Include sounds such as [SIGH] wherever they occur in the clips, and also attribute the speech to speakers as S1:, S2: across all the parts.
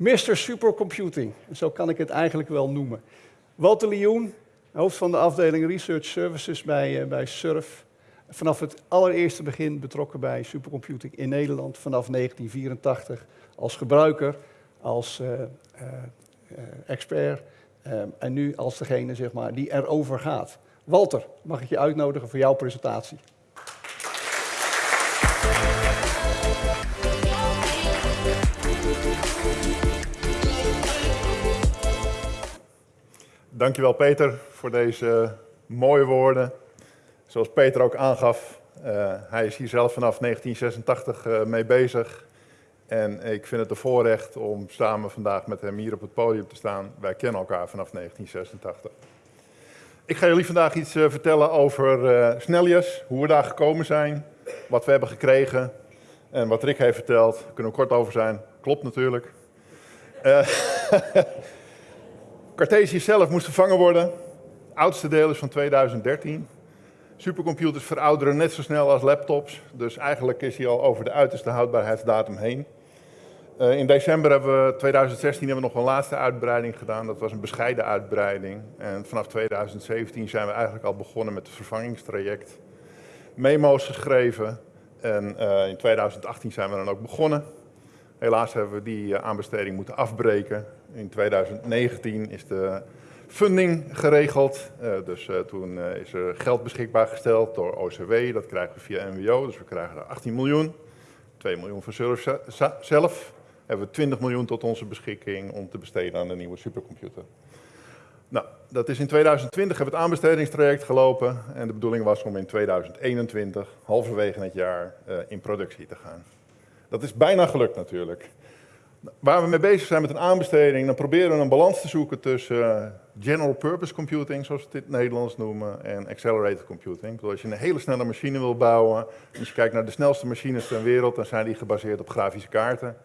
S1: Mr. Supercomputing, zo kan ik het eigenlijk wel noemen. Walter Lioen, hoofd van de afdeling Research Services bij, uh, bij SURF. Vanaf het allereerste begin betrokken bij supercomputing in Nederland, vanaf 1984 als gebruiker, als uh, uh, expert en nu als degene zeg maar, die erover gaat. Walter, mag ik je uitnodigen voor jouw presentatie?
S2: Dankjewel Peter voor deze mooie woorden. Zoals Peter ook aangaf, uh, hij is hier zelf vanaf 1986 uh, mee bezig. En ik vind het een voorrecht om samen vandaag met hem hier op het podium te staan. Wij kennen elkaar vanaf 1986. Ik ga jullie vandaag iets uh, vertellen over Snellius, hoe we daar gekomen zijn, wat we hebben gekregen en wat Rick heeft verteld. Daar kunnen we kort over zijn. Klopt natuurlijk. [LAUGHS] Cartesius zelf moest vervangen worden. Oudste deel is van 2013. Supercomputers verouderen net zo snel als laptops. Dus eigenlijk is hij al over de uiterste houdbaarheidsdatum heen. Uh, in december hebben we 2016 hebben we nog een laatste uitbreiding gedaan. Dat was een bescheiden uitbreiding. En vanaf 2017 zijn we eigenlijk al begonnen met het vervangingstraject. Memo's geschreven. En uh, in 2018 zijn we dan ook begonnen. Helaas hebben we die uh, aanbesteding moeten afbreken. In 2019 is de funding geregeld. Uh, dus uh, toen is er geld beschikbaar gesteld door OCW. Dat krijgen we via NWO. Dus we krijgen er 18 miljoen. 2 miljoen van zelf. Hebben we 20 miljoen tot onze beschikking om te besteden aan de nieuwe supercomputer. Nou, dat is in 2020 hebben we het aanbestedingstraject gelopen. En de bedoeling was om in 2021, halverwege het jaar, in productie te gaan. Dat is bijna gelukt natuurlijk. Waar we mee bezig zijn met een aanbesteding, dan proberen we een balans te zoeken tussen uh, general purpose computing, zoals we het in het Nederlands noemen, en accelerated computing. Als je een hele snelle machine wil bouwen, als je kijkt naar de snelste machines ter wereld, dan zijn die gebaseerd op grafische kaarten.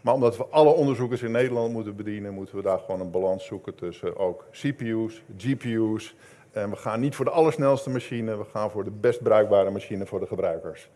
S2: Maar omdat we alle onderzoekers in Nederland moeten bedienen, moeten we daar gewoon een balans zoeken tussen ook CPU's, GPU's. En we gaan niet voor de allersnelste machine, we gaan voor de best bruikbare machine voor de gebruikers.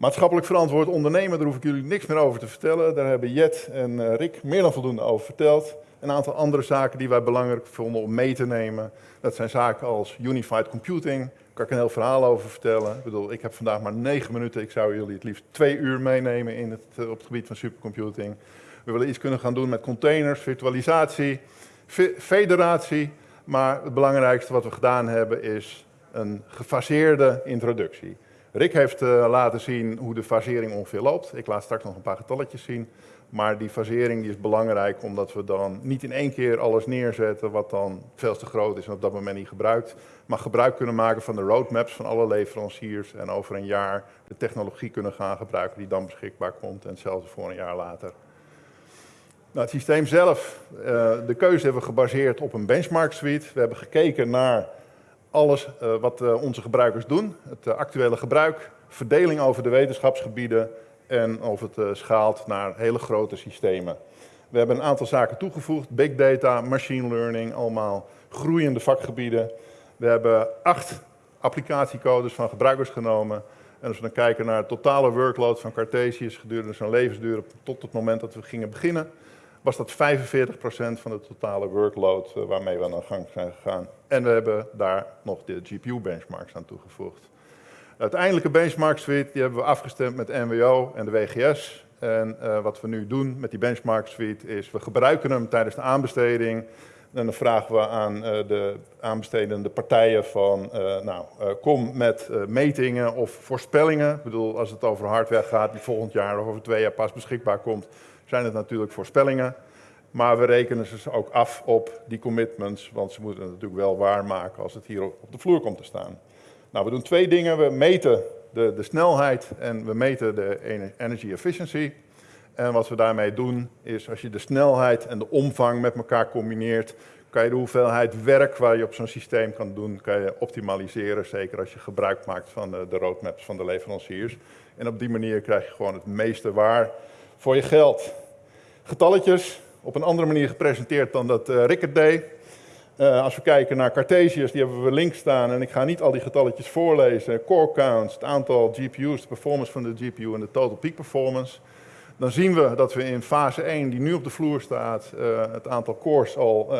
S2: Maatschappelijk verantwoord ondernemen, daar hoef ik jullie niks meer over te vertellen. Daar hebben Jet en uh, Rick meer dan voldoende over verteld. Een aantal andere zaken die wij belangrijk vonden om mee te nemen. Dat zijn zaken als unified computing. Daar kan ik een heel verhaal over vertellen. Ik bedoel, ik heb vandaag maar negen minuten. Ik zou jullie het liefst twee uur meenemen in het, uh, op het gebied van supercomputing. We willen iets kunnen gaan doen met containers, virtualisatie, federatie. Maar het belangrijkste wat we gedaan hebben is een gefaseerde introductie. Rick heeft uh, laten zien hoe de fasering ongeveer loopt. Ik laat straks nog een paar getalletjes zien. Maar die fasering die is belangrijk omdat we dan niet in één keer alles neerzetten wat dan veel te groot is en op dat moment niet gebruikt. Maar gebruik kunnen maken van de roadmaps van alle leveranciers en over een jaar de technologie kunnen gaan gebruiken die dan beschikbaar komt en zelfs voor een jaar later. Nou, het systeem zelf, uh, de keuze hebben we gebaseerd op een benchmark suite. We hebben gekeken naar alles uh, wat uh, onze gebruikers doen, het uh, actuele gebruik, verdeling over de wetenschapsgebieden en of het schaalt naar hele grote systemen. We hebben een aantal zaken toegevoegd, big data, machine learning, allemaal groeiende vakgebieden. We hebben acht applicatiecodes van gebruikers genomen. En als we dan kijken naar het totale workload van Cartesius gedurende zijn levensduur tot het moment dat we gingen beginnen, was dat 45% van de totale workload uh, waarmee we aan de gang zijn gegaan. En we hebben daar nog de GPU-benchmarks aan toegevoegd. De uiteindelijke benchmark suite die hebben we afgestemd met NWO en de WGS. En uh, wat we nu doen met die benchmark suite is, we gebruiken hem tijdens de aanbesteding. En dan vragen we aan uh, de aanbestedende partijen van, nou, kom met metingen of voorspellingen. Ik bedoel, als het over hardware gaat die volgend jaar of over twee jaar pas beschikbaar komt, zijn het natuurlijk voorspellingen. Maar we rekenen ze ook af op die commitments, want ze moeten het natuurlijk wel waarmaken als het hier op de vloer komt te staan. Nou, we doen twee dingen. We meten de, de snelheid en we meten de energy efficiency. En wat we daarmee doen is, als je de snelheid en de omvang met elkaar combineert, kan je de hoeveelheid werk waar je op zo'n systeem kan doen, kan je optimaliseren. Zeker als je gebruik maakt van de, de roadmaps van de leveranciers. En op die manier krijg je gewoon het meeste waar voor je geld. Getalletjes, op een andere manier gepresenteerd dan dat uh, Rick het deed. Uh, als we kijken naar Cartesius, die hebben we links staan en ik ga niet al die getalletjes voorlezen. Core counts, het aantal GPU's, de performance van de GPU en de total peak performance. dan zien we dat we in fase 1, die nu op de vloer staat, het aantal cores al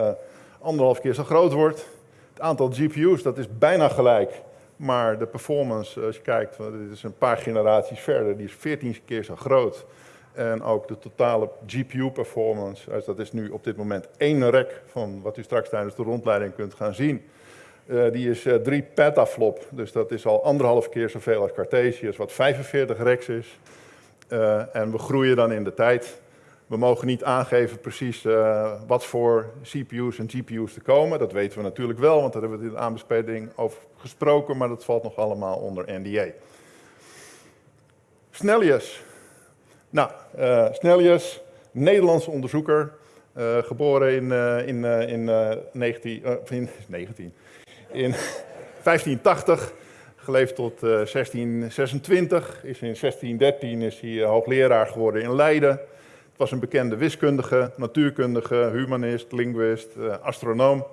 S2: anderhalf keer zo groot wordt. Het aantal GPU's, dat is bijna gelijk. Maar de performance, als je kijkt, dit is een paar generaties verder, die is 14 keer zo groot. En ook de totale GPU-performance, dus dat is nu op dit moment één rek van wat u straks tijdens de rondleiding kunt gaan zien. Uh, die is uh, 3 petaflop, dus dat is al anderhalf keer zoveel als Cartesius, wat 45 reks is. Uh, en we groeien dan in de tijd. We mogen niet aangeven precies wat voor CPU's en GPU's er komen. Dat weten we natuurlijk wel, want daar hebben we in de aanbesteding over gesproken, maar dat valt nog allemaal onder NDA. Snellius. Nou, uh, Snellius, Nederlandse onderzoeker, uh, geboren in, in, in, 19, in, [LAUGHS] 19, in [LAUGHS] 1580, geleefd tot 1626. Is in 1613 is hij hoogleraar geworden in Leiden was een bekende wiskundige, natuurkundige, humanist, linguist, astronoom.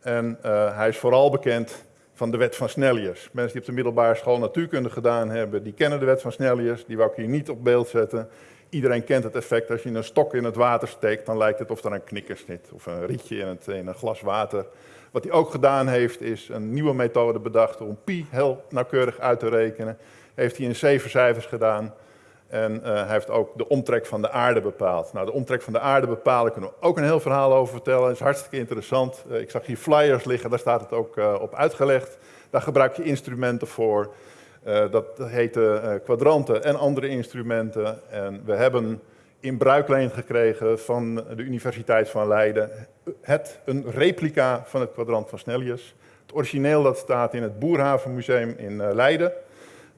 S2: En hij is vooral bekend van de wet van Snellius. Mensen die op de middelbare school natuurkunde gedaan hebben, die kennen de wet van Snellius. Die wou ik hier niet op beeld zetten. Iedereen kent het effect, als je een stok in het water steekt, dan lijkt het of er een knikker zit. Of een rietje in, het, in een glas water. Wat hij ook gedaan heeft, is een nieuwe methode bedacht om pi heel nauwkeurig uit te rekenen. Heeft hij in zeven cijfers gedaan. En uh, hij heeft ook de omtrek van de aarde bepaald. Nou, de omtrek van de aarde bepalen kunnen we ook een heel verhaal over vertellen. Dat is hartstikke interessant. Uh, ik zag hier flyers liggen, daar staat het ook uh, op uitgelegd. Daar gebruik je instrumenten voor. dat heten kwadranten en andere instrumenten. En we hebben in bruikleen gekregen van de Universiteit van Leiden het, een replica van het kwadrant van Snellius. Het origineel dat staat in het Boerhavenmuseum in Leiden.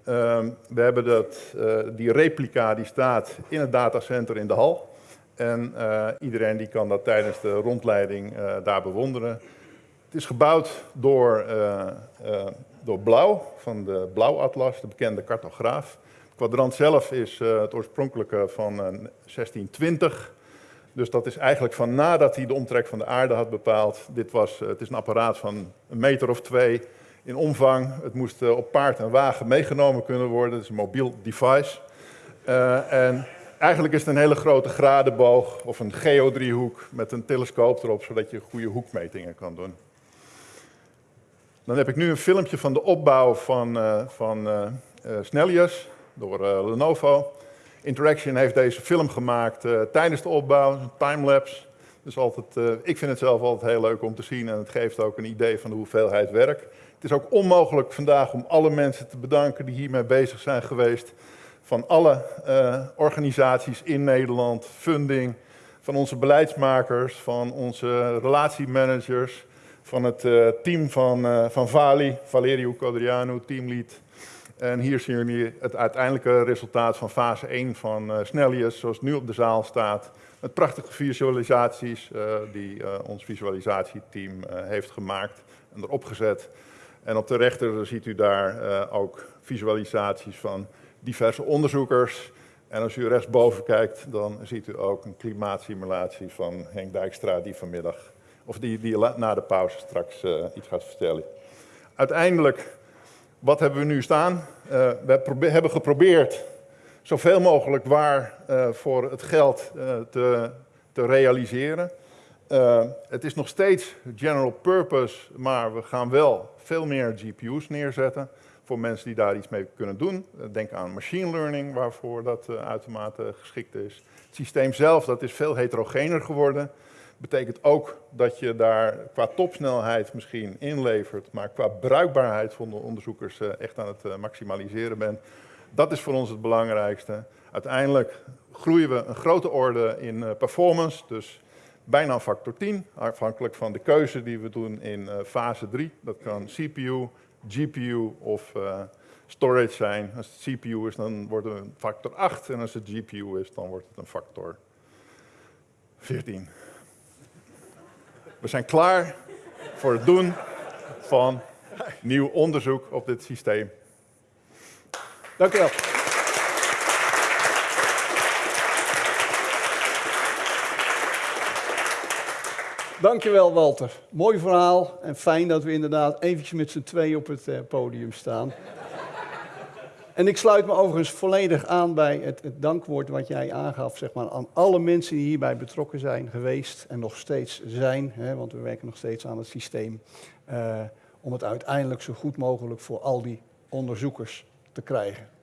S2: Uh, we hebben dat, uh, die replica die staat in het datacenter in de hal. En uh, iedereen die kan dat tijdens de rondleiding eh, daar bewonderen. Het is gebouwd door, door Blauw, van de Blauwatlas, de bekende cartograaf. Het kwadrant zelf is het oorspronkelijke van 1620. Dus dat is eigenlijk van nadat hij de omtrek van de aarde had bepaald. Dit was, het is een apparaat van een meter of twee in omvang. Het moest uh, op paard en wagen meegenomen kunnen worden. Het is een mobiel device. Uh, en eigenlijk is het een hele grote gradenboog of een geodriehoek met een telescoop erop, zodat je goede hoekmetingen kan doen. Dan heb ik nu een filmpje van de opbouw van, uh, van Snellius door Lenovo. Interaction heeft deze film gemaakt tijdens de opbouw, een timelapse. Dus altijd, ik vind het zelf altijd heel leuk om te zien en het geeft ook een idee van de hoeveelheid werk. Het is ook onmogelijk vandaag om alle mensen te bedanken die hiermee bezig zijn geweest. Van alle uh, organisaties in Nederland, funding, van onze beleidsmakers, van onze relatiemanagers, van het uh, team van, uh, van Vali, Valerio Codriano, teamlead. En hier zien jullie het uiteindelijke resultaat van fase 1 van Snellius, zoals het nu op de zaal staat. Met prachtige visualisaties die ons visualisatieteam heeft gemaakt en erop gezet. En op de rechter ziet u daar uh, ook visualisaties van diverse onderzoekers. En als u rechtsboven kijkt, dan ziet u ook een klimaatsimulatie van Henk Dijkstra die vanmiddag, of die, die na de pauze straks uh, iets gaat vertellen. Uiteindelijk, wat hebben we nu staan? Uh, we hebben geprobeerd zoveel mogelijk waar voor het geld te, te realiseren. Uh, het is nog steeds general purpose, maar we gaan wel veel meer GPU's neerzetten voor mensen die daar iets mee kunnen doen. Uh, denk aan machine learning, waarvoor dat uh, uitermate geschikt is. Het systeem zelf dat is veel heterogener geworden. Betekent ook dat je daar qua topsnelheid misschien inlevert, maar qua bruikbaarheid van de onderzoekers echt aan het maximaliseren bent. Dat is voor ons het belangrijkste. Uiteindelijk groeien we een grote orde in performance, dus bijna factor 10, afhankelijk van de keuze die we doen in uh, fase 3. Dat kan CPU, GPU of uh, storage zijn. Als het CPU is, dan wordt het een factor 8 en als het GPU is, dan wordt het een factor 14. We zijn klaar voor het doen van nieuw onderzoek op dit systeem.
S1: Dank u wel. Dankjewel Walter. Mooi verhaal en fijn dat we inderdaad eventjes met z'n twee op het uh, podium staan. En ik sluit me overigens volledig aan bij het, dankwoord wat jij aangaf, zeg maar, aan alle mensen die hierbij betrokken zijn geweest en nog steeds zijn, hè, want we werken nog steeds aan het systeem, uh, om het uiteindelijk zo goed mogelijk voor al die onderzoekers te krijgen.